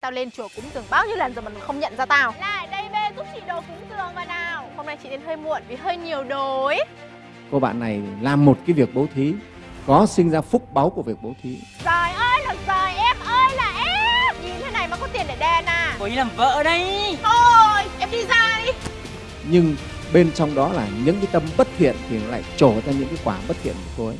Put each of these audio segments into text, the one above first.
Tao lên chùa cúng dường bao nhiêu lần rồi mà mày không nhận ra tao? Lại đây bê giúp chị đồ cúng dường vào nào. Hôm nay chị đến hơi muộn vì hơi nhiều đồ ấy Cô bạn này làm một cái việc bố thí Có sinh ra phúc báu của việc bố thí. Trời ơi là trời, em ơi là em. Nhìn thế này mà có tiền để đền à? Cô ấy làm vợ đấy. Thôi, em đi ra đi. Nhưng bên trong đó là những cái tâm bất thiện Thì lại trổ ra những cái quả bất thiện của cô ấy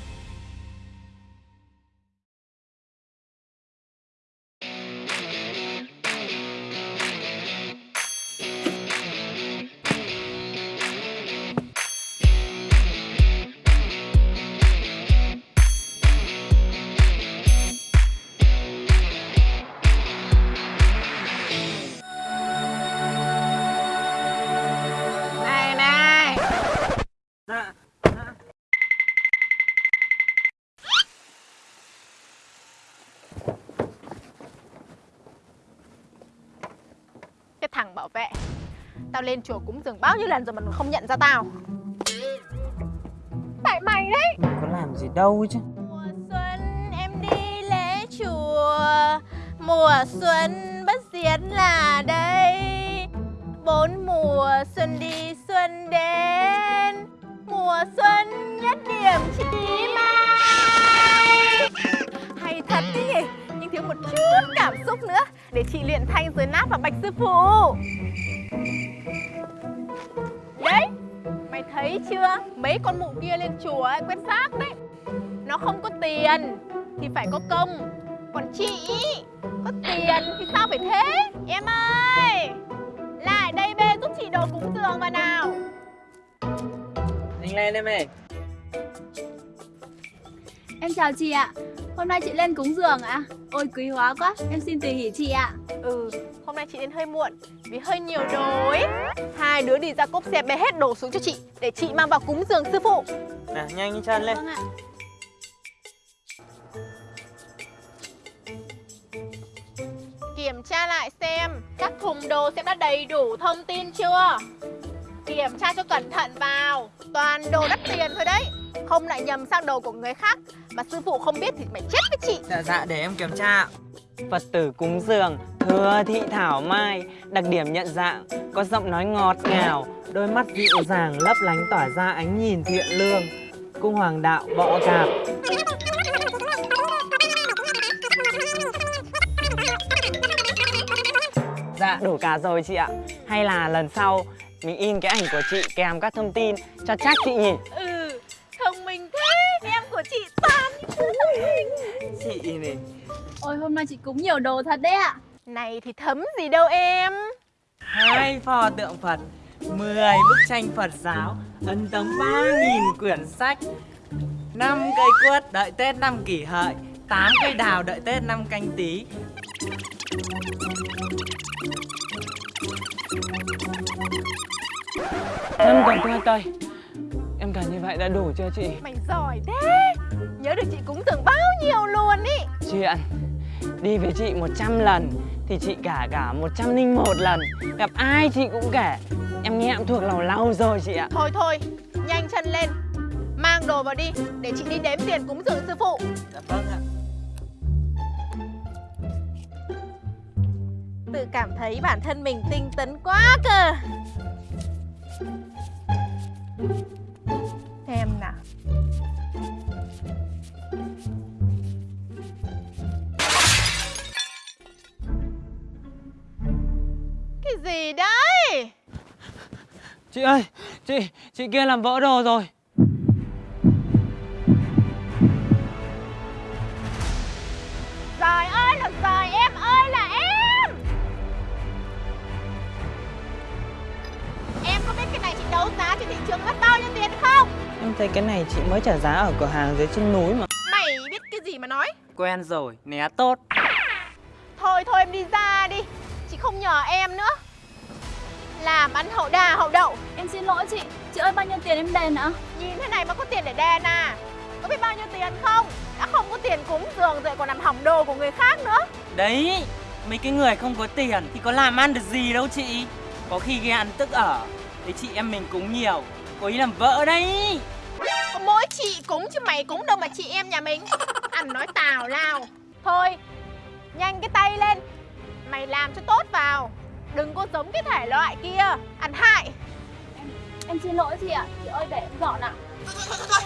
lên chùa cúng dường bao nhiêu lần rồi mà mày không nhận ra tao. Tại mày đấy. Có làm gì đâu chứ. Mùa xuân em đi lễ chùa Mùa xuân bất diệt là đây. Bốn mùa xuân đi xuân đến Mùa xuân nhất điểm chỉ mai. Hay thật đấy nhỉ Nhưng thiếu một chút cảm xúc nữa Để chị luyện thanh giới nát và bạch sư phụ Đấy Mày thấy chưa? Mấy con mụ kia lên chùa ấy, quét rác đấy. Nó không có tiền thì phải có công. Còn chị có tiền thì sao phải thế? Em ơi! Lại đây bê giúp chị đồ cúng dường vào nào. Nhanh lên em ơi Em chào chị ạ. Hôm nay chị lên cúng dường ạ. Ôi quý hóa quá. Em xin tùy hỷ chị ạ ừ hôm nay chị đến hơi muộn vì hơi nhiều đồ ấy hai đứa đi ra cốp xe bê hết đồ xuống cho chị để chị mang vào cúng dường sư phụ. Nào nhanh đi chân lên. Vâng ạ. Kiểm tra lại xem các thùng đồ xem đã đầy đủ thông tin chưa? Kiểm tra cho cẩn thận vào toàn đồ đắt tiền thôi đấy. Không lại nhầm sang đồ của người khác mà sư phụ không biết thì mày chết với chị. Dạ dạ để em kiểm tra Phật tử cúng dường Thừa thị thảo mai. Đặc điểm nhận dạng, Có giọng nói ngọt ngào, Đôi mắt dịu dàng lấp lánh tỏa ra ánh nhìn thiện lương. Cung hoàng đạo bọ cạp. Dạ đủ cả rồi chị ạ. Hay là lần sau, mình in cái ảnh của chị kèm các thông tin cho chắc chị nhỉ? Nay chị cúng nhiều đồ thật đấy ạ. Này thì thấm gì đâu em. Hai pho tượng Phật 10 bức tranh Phật giáo ấn tống 3.000 quyển sách. 5 cây quất đợi Tết năm kỷ hợi 8 cây đào đợi Tết năm canh tí. Năm còn tươi cây Em cả như vậy đã đủ chưa chị? mày giỏi thế. Nhớ được chị cúng dường bao nhiêu luôn ý. Chuyện Đi với chị 100 lần Thì chị cả cả 101 lần. Gặp ai chị cũng kể Em nghe em thuộc lòng lâu rồi chị ạ. Thôi thôi nhanh chân lên. Mang đồ vào đi để chị đi đếm tiền cúng dường sư phụ. Dạ vâng ạ. Tự cảm thấy bản thân mình tinh tấn quá cơ Chị ơi, chị, chị kia làm vỡ đồ rồi. Trời ơi là trời, em ơi là em! Em có biết cái này chị đấu giá trên thị trường mất bao nhiêu tiền không? Em thấy cái này chị mới trả giá ở cửa hàng dưới chân núi mà. Mày biết cái gì mà nói? Quen rồi, né tốt. Thôi thôi em đi ra đi. Chị không nhờ em nữa Làm ăn hậu đà hậu đậu. Em xin lỗi chị. Chị ơi bao nhiêu tiền em đền ạ? Nhìn thế này mà có tiền để đền à? Có biết bao nhiêu tiền không? Đã không có tiền cúng dường rồi còn làm hỏng đồ của người khác nữa. Đấy, mấy cái người không có tiền thì có làm ăn được gì đâu chị. Có khi ghen tức ở Thế chị em mình cúng nhiều Cô ấy làm vợ đấy. Có mỗi chị cúng chứ mày cúng đâu mà chị em nhà mình. Ăn nói tào lao. Thôi Nhanh cái tay lên. Mày làm cho tốt vào Đừng có giống cái thể loại kia. Ăn hại. Em xin lỗi chị ạ. Chị ơi để em dọn ạ. Thôi thôi thôi thôi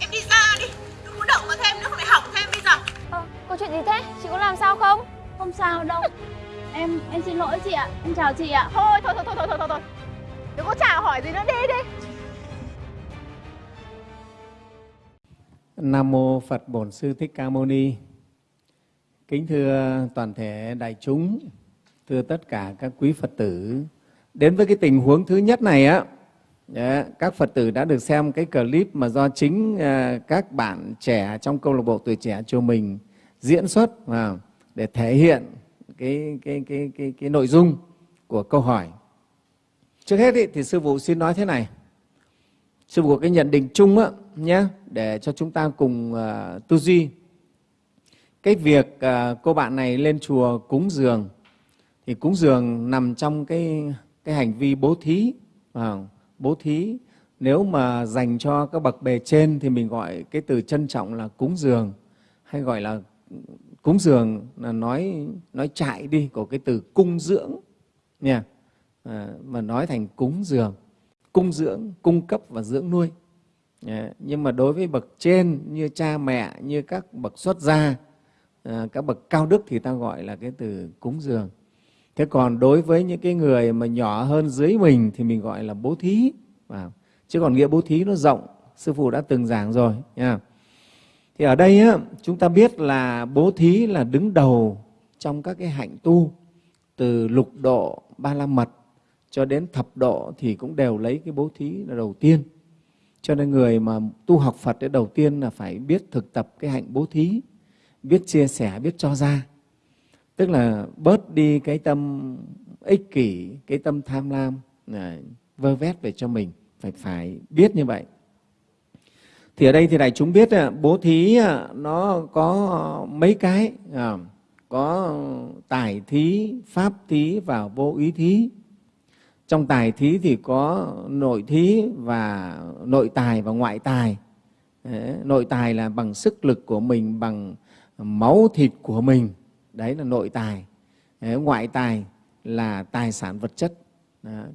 Em đi ra đi. Đừng có động vào thêm nữa không lại hỏng thêm bây giờ. Ờ, có chuyện gì thế? Chị có làm sao không? Không sao đâu. Em em xin lỗi chị ạ. Em chào chị ạ. Thôi thôi thôi thôi thôi thôi thôi. Đừng có chào hỏi gì nữa. Đi đi. Nam mô Phật Bổn Sư Thích Ca Mâu Ni. Kính thưa toàn thể đại chúng, thưa tất cả các quý Phật tử. Đến với cái tình huống thứ nhất này á, các Phật tử đã được xem cái clip mà do chính à, các bạn trẻ trong câu lạc bộ tuổi trẻ chùa mình diễn xuất à, để thể hiện cái cái cái cái cái nội dung của câu hỏi. Trước hết ý, thì sư phụ xin nói thế này. Sư phụ có cái nhận định chung á nhé để cho chúng ta cùng à, uh, tư duy. Cái việc uh, cô bạn này lên chùa cúng dường thì cúng dường nằm trong cái cái hành vi bố thí. À, bố thí nếu mà dành cho các bậc bề trên thì mình gọi cái từ trân trọng là cúng dường. Hay gọi là cúng dường là nói nói chạy đi của cái từ cung dưỡng nha. À, mà nói thành cúng dường. Cung dưỡng cung cấp và dưỡng nuôi. À, nhưng mà đối với bậc trên như cha mẹ như các bậc xuất gia à, các bậc cao đức thì ta gọi là cái từ cúng dường thế còn đối với những cái người mà nhỏ hơn dưới mình thì mình gọi là bố thí. À, chứ còn nghĩa bố thí nó rộng sư phụ đã từng giảng rồi nha. Thì ở đây á, chúng ta biết là bố thí là đứng đầu trong các cái hạnh tu từ lục độ ba la mật cho đến thập độ thì cũng đều lấy cái bố thí là đầu tiên. Cho nên người mà tu học phật cái đầu tiên là phải biết thực tập cái hạnh bố thí biết chia sẻ biết cho ra tức là bớt đi cái tâm ích kỷ cái tâm tham lam à, vơ vét về cho mình. Phải phải biết như vậy. Thì ở đây thì đại chúng biết à, bố thí à, nó có mấy cái à, có tài thí pháp thí và vô ý thí. Trong tài thí thì có nội thí và nội tài và ngoại tài. Đấy, nội tài là bằng sức lực của mình bằng máu thịt của mình đấy là nội tài. Ngoại tài là tài sản vật chất.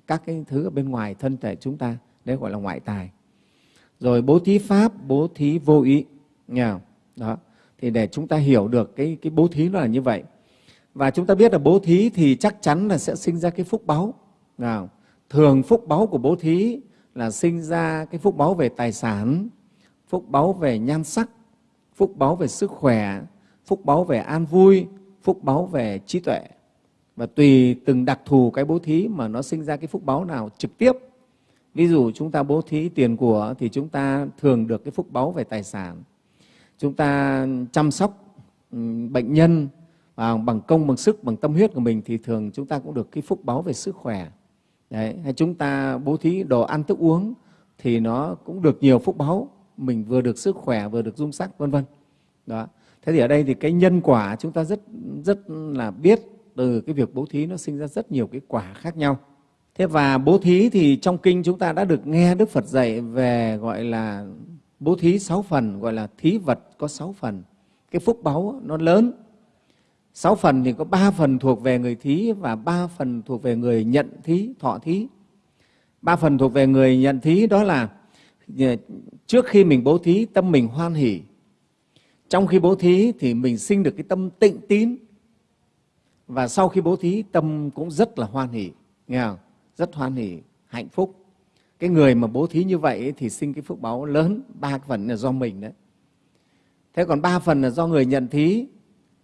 Các cái thứ ở bên ngoài thân thể chúng ta, đấy gọi là ngoại tài. Rồi bố thí pháp, bố thí vô ý, nghe không? đó, thì để chúng ta hiểu được cái cái bố thí nó là như vậy. Và chúng ta biết là bố thí thì chắc chắn là sẽ sinh ra cái phúc báu nào thường phúc báu của bố thí là sinh ra cái phúc báu về tài sản, phúc báu về nhan sắc, phúc báu về sức khỏe, phúc báu về an vui phúc báu về trí tuệ. Và tùy từng đặc thù cái bố thí mà nó sinh ra cái phúc báu nào trực tiếp. Ví dụ chúng ta bố thí tiền của thì chúng ta thường được cái phúc báu về tài sản. Chúng ta chăm sóc ừ, bệnh nhân à, bằng công bằng sức bằng tâm huyết của mình thì thường chúng ta cũng được cái phúc báu về sức khỏe. Đấy, hay chúng ta bố thí đồ ăn thức uống thì nó cũng được nhiều phúc báu mình vừa được sức khỏe vừa được dung sắc vân vân. Đó thế thì ở đây thì cái nhân quả chúng ta rất rất là biết từ cái việc bố thí nó sinh ra rất nhiều cái quả khác nhau. Thế và bố thí thì trong kinh chúng ta đã được nghe đức phật dạy về gọi là bố thí sáu phần, gọi là thí vật có sáu phần. Cái phúc báu nó lớn. Sáu phần thì có ba phần thuộc về người thí và ba phần thuộc về người nhận thí, thọ thí. Ba phần thuộc về người nhận thí đó là ờ, trước khi mình bố thí, tâm mình hoan hỷ trong khi bố thí thì mình sinh được cái tâm tịnh tín. Và sau khi bố thí, tâm cũng rất là hoan hỷ, nghe không? rất hoan hỷ, hạnh phúc. Cái người mà bố thí như vậy thì sinh cái phước báo lớn, ba phần là do mình đấy. Thế còn ba phần là do người nhận thí.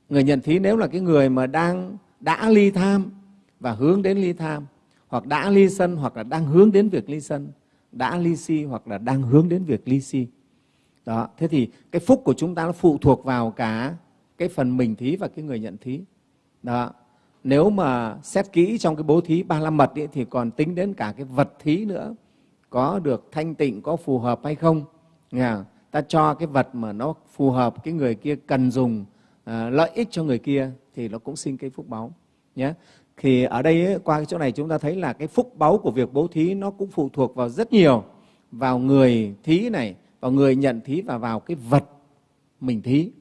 Người nhận thí nếu là cái người mà đang, đã ly tham và hướng đến ly tham, hoặc đã ly sân hoặc là đang hướng đến việc ly sân, đã ly si hoặc là đang hướng đến việc ly si đó thế thì cái phúc của chúng ta nó phụ thuộc vào cả cái phần mình thí và cái người nhận thí. Đó nếu mà xét kỹ trong cái bố thí ba la mật ấy, thì còn tính đến cả cái vật thí nữa. Có được thanh tịnh có phù hợp hay không? Nghe ta cho cái vật mà nó phù hợp cái người kia cần dùng à, lợi ích cho người kia thì nó cũng sinh cái phúc báu nhé. Thì ở đây ấy, qua cái chỗ này chúng ta thấy là cái phúc báu của việc bố thí nó cũng phụ thuộc vào rất nhiều vào người thí này và người nhận thí và vào cái vật mình thí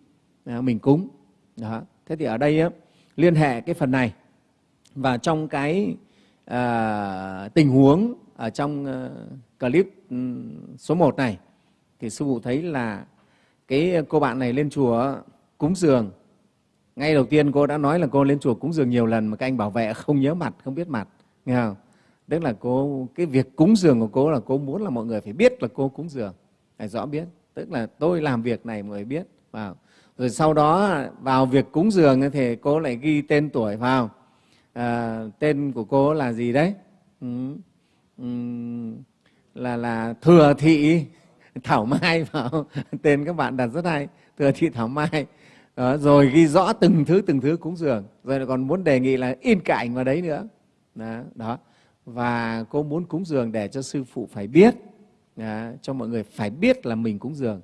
à, mình cúng. Đó. Thế thì ở đây á, liên hệ cái phần này. Và trong cái à, tình huống ở trong à, clip ừ, số 1 này thì sư phụ thấy là cái cô bạn này lên chùa cúng dường. Ngay đầu tiên cô đã nói là cô lên chùa cúng dường nhiều lần mà các anh bảo vệ không nhớ mặt không biết mặt nghe không? Tức là cô cái việc cúng dường của cô là cô muốn là mọi người phải biết là cô cúng dường phải rõ biết. Tức là tôi làm việc này mọi người biết. Vào. Rồi sau đó vào việc cúng dường thì cô lại ghi tên tuổi vào. À, tên của cô là gì đấy? Ừ. Ừ. là là thừa thị thảo mai vào. Tên các bạn đặt rất hay. Thừa thị thảo mai. Đó, rồi ghi rõ từng thứ từng thứ cúng dường. Rồi còn muốn đề nghị là in cảnh vào đấy nữa. Đó, đó. và cô muốn cúng dường để cho sư phụ phải biết đó, cho mọi người phải biết là mình cúng dường.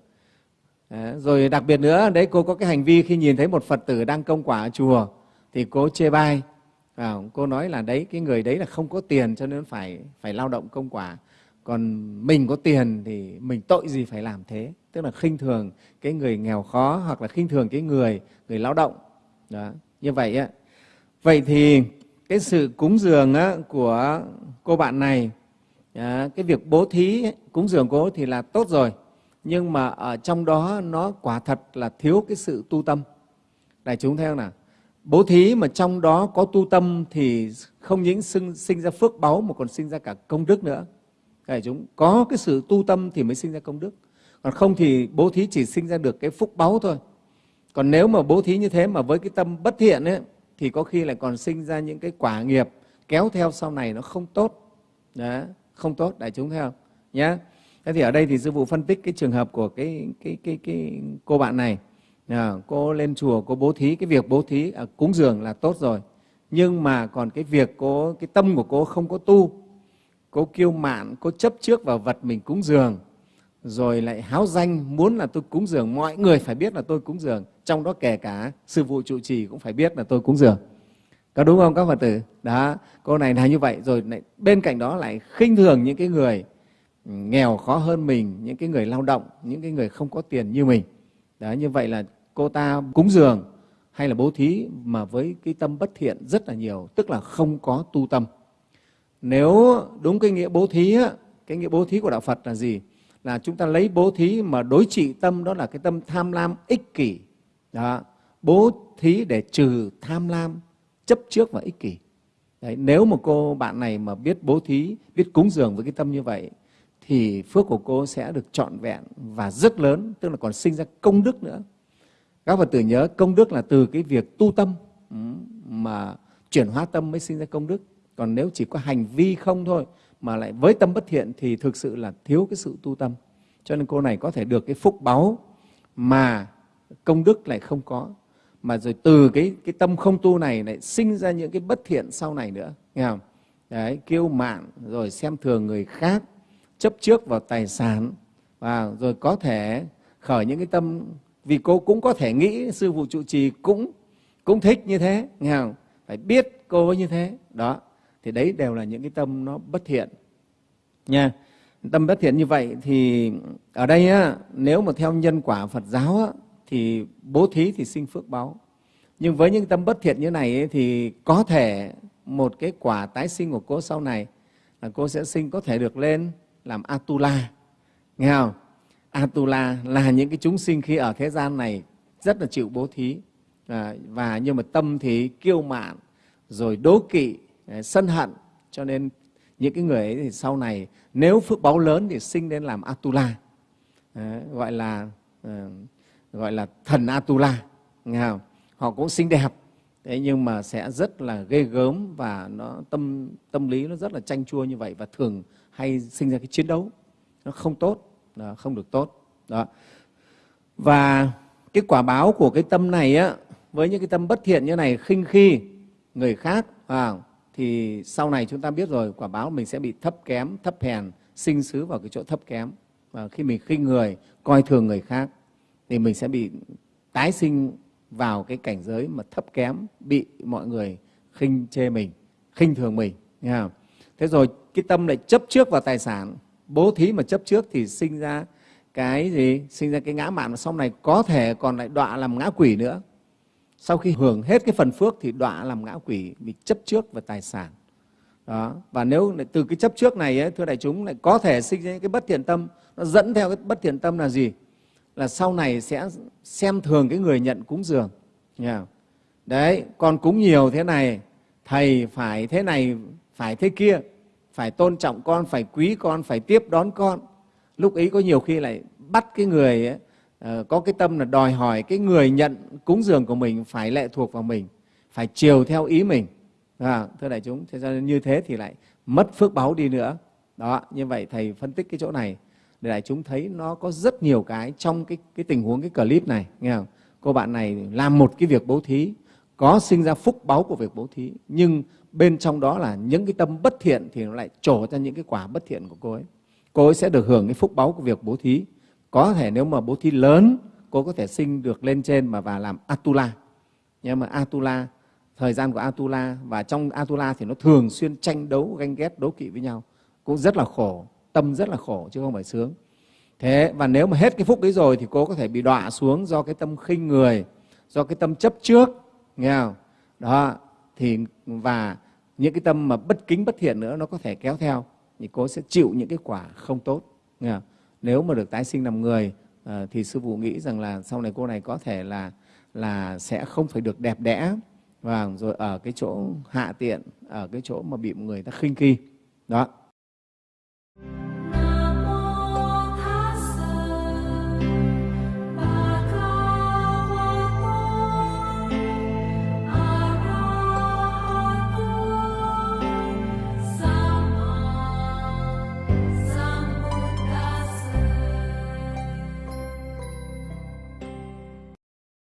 Đó. rồi đặc biệt nữa đấy cô có cái hành vi khi nhìn thấy một phật tử đang công quả ở chùa thì cô chê bai. À, cô nói là đấy cái người đấy là không có tiền cho nên phải phải lao động công quả. Còn mình có tiền thì mình tội gì phải làm thế? Tức là khinh thường cái người nghèo khó hoặc là khinh thường cái người người lao động. Đó như vậy á. Vậy thì cái sự cúng dường á, của cô bạn này à, cái việc bố thí cúng dường cố thì là tốt rồi nhưng mà ở trong đó nó quả thật là thiếu cái sự tu tâm. Đại chúng thấy không nào? Bố thí mà trong đó có tu tâm thì không những sinh, sinh ra phước báu mà còn sinh ra cả công đức nữa. Đại chúng có cái sự tu tâm thì mới sinh ra công đức. Còn không thì bố thí chỉ sinh ra được cái phúc báu thôi. Còn nếu mà bố thí như thế mà với cái tâm bất thiện ấy, thì có khi lại còn sinh ra những cái quả nghiệp kéo theo sau này nó không tốt. Đó, không tốt đại chúng thấy không? Nhé thế thì ở đây thì sư phụ phân tích cái trường hợp của cái cái cái cái cô bạn này. À, cô lên chùa cô bố thí cái việc bố thí à, cúng dường là tốt rồi. Nhưng mà còn cái việc cô cái tâm của cô không có tu. Cô kiêu mạn cô chấp trước vào vật mình cúng dường rồi lại háo danh muốn là tôi cúng dường. Mọi người phải biết là tôi cúng dường. Trong đó kể cả sư phụ trụ trì cũng phải biết là tôi cúng dường có đúng không các phật tử? Đó cô này là như vậy. Rồi lại bên cạnh đó lại khinh thường những cái người nghèo khó hơn mình những cái người lao động những cái người không có tiền như mình. Đó như vậy là cô ta cúng dường hay là bố thí mà với cái tâm bất thiện rất là nhiều tức là không có tu tâm. Nếu đúng cái nghĩa bố thí á, cái nghĩa bố thí của đạo phật là gì? Là chúng ta lấy bố thí mà đối trị tâm đó là cái tâm tham lam ích kỷ. Đó. bố thí để trừ tham lam chấp trước và ích kỷ. Đấy, nếu mà cô bạn này mà biết bố thí biết cúng dường với cái tâm như vậy thì phước của cô sẽ được trọn vẹn và rất lớn tức là còn sinh ra công đức nữa. Các phật tử nhớ công đức là từ cái việc tu tâm ừ, mà chuyển hóa tâm mới sinh ra công đức. Còn nếu chỉ có hành vi không thôi mà lại với tâm bất thiện thì thực sự là thiếu cái sự tu tâm. Cho nên cô này có thể được cái phúc báu mà công đức lại không có mà rồi từ cái cái tâm không tu này lại sinh ra những cái bất thiện sau này nữa nghe không? Đấy kiêu mạn rồi xem thường người khác chấp trước vào tài sản và rồi có thể khởi những cái tâm vì cô cũng có thể nghĩ sư phụ trụ trì cũng cũng thích như thế nghe không? Phải biết cô như thế đó. Thì đấy đều là những cái tâm nó bất thiện nha. Tâm bất thiện như vậy thì ở đây á, nếu mà theo nhân quả Phật giáo á, thì bố thí thì sinh phước báo. Nhưng với những tâm bất thiện như này ấy, thì có thể một cái quả tái sinh của cô sau này là cô sẽ sinh có thể được lên làm Atula. Nghe không? Atula là những cái chúng sinh khi ở thế gian này rất là chịu bố thí. À, và nhưng mà tâm thì kiêu mạn rồi đố kỵ à, sân hận. Cho nên những cái người ấy thì sau này nếu phước báo lớn thì sinh lên làm Atula. À, gọi là à, gọi là thần Atula nghe không? họ cũng xinh đẹp. Thế nhưng mà sẽ rất là ghê gớm và nó tâm tâm lý nó rất là chanh chua như vậy và thường hay sinh ra cái chiến đấu. Nó không tốt đó, không được tốt. Đó. Và cái quả báo của cái tâm này á với những cái tâm bất thiện như này khinh khi người khác à, thì sau này chúng ta biết rồi quả báo mình sẽ bị thấp kém thấp hèn sinh xứ vào cái chỗ thấp kém. Và khi mình khinh người coi thường người khác thì mình sẽ bị tái sinh vào cái cảnh giới mà thấp kém bị mọi người khinh chê mình khinh thường mình nghe không? thế rồi cái tâm lại chấp trước vào tài sản. Bố thí mà chấp trước thì sinh ra cái gì? Sinh ra cái ngã mạn mà sau này có thể còn lại đọa làm ngã quỷ nữa. Sau khi hưởng hết cái phần phước thì đọa làm ngã quỷ vì chấp trước vào tài sản. Đó. Và nếu từ cái chấp trước này ấy, thưa đại chúng lại có thể sinh ra những cái bất thiện tâm. Nó dẫn theo cái bất thiện tâm là gì? Là sau này sẽ xem thường cái người nhận cúng dường. Đấy con cúng nhiều thế này thầy phải thế này phải thế kia phải tôn trọng con phải quý con phải tiếp đón con. Lúc ấy có nhiều khi lại bắt cái người ấy, ờ, có cái tâm là đòi hỏi cái người nhận cúng dường của mình phải lệ thuộc vào mình phải chiều theo ý mình. À, thưa đại chúng thế cho nên như thế thì lại mất phước báu đi nữa. Đó như vậy thầy phân tích cái chỗ này để đại chúng thấy nó có rất nhiều cái trong cái cái tình huống, cái clip này, nghe không? Cô bạn này làm một cái việc bố thí, có sinh ra phúc báu của việc bố thí, nhưng bên trong đó là những cái tâm bất thiện thì nó lại trổ ra những cái quả bất thiện của cô ấy. Cô ấy sẽ được hưởng cái phúc báu của việc bố thí. Có thể nếu mà bố thí lớn, cô có thể sinh được lên trên mà và làm atula. Nhưng mà atula, thời gian của atula, và trong atula thì nó thường xuyên tranh đấu, ganh ghét, đố kỵ với nhau. Cũng rất là khổ tâm rất là khổ, chứ không phải sướng. Thế, và nếu mà hết cái phúc ấy rồi thì cô có thể bị đọa xuống do cái tâm khinh người, do cái tâm chấp trước, nghe không? Đó, thì, và những cái tâm mà bất kính bất thiện nữa nó có thể kéo theo, thì cô sẽ chịu những cái quả không tốt, nghe không? nếu mà được tái sinh làm người ờ, thì sư phụ nghĩ rằng là sau này cô này có thể là là sẽ không phải được đẹp đẽ. Và rồi ở cái chỗ hạ tiện, ở cái chỗ mà bị người ta khinh khi. Đó.